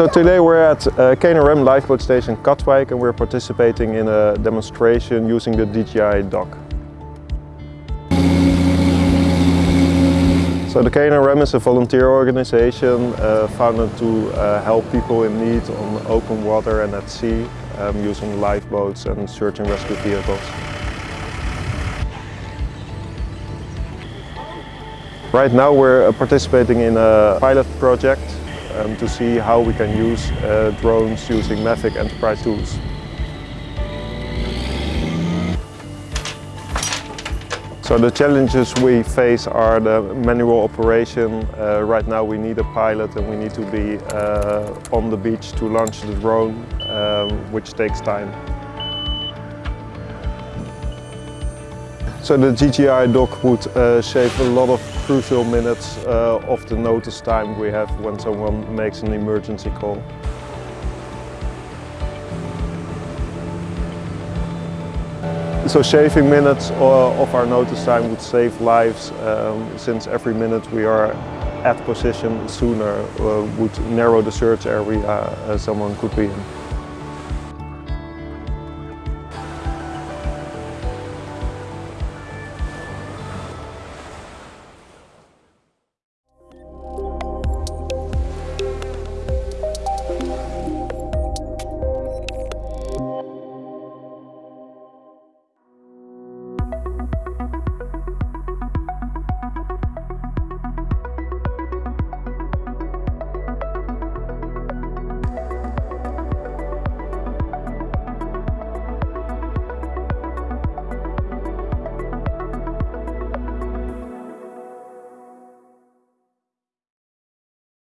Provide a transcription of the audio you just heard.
So today we're at uh, KNRM Lifeboat Station Katwijk and we're participating in a demonstration using the DJI dock. So the KNRM is a volunteer organization uh, founded to uh, help people in need on open water and at sea um, using lifeboats and search and rescue vehicles. Right now we're participating in a pilot project um, to see how we can use uh, drones using Mavic Enterprise tools. So the challenges we face are the manual operation. Uh, right now we need a pilot and we need to be uh, on the beach to launch the drone, um, which takes time. So the DJI dock would uh, save a lot of crucial minutes uh, of the notice time we have when someone makes an emergency call. So saving minutes uh, of our notice time would save lives um, since every minute we are at position sooner uh, would narrow the search area uh, someone could be in.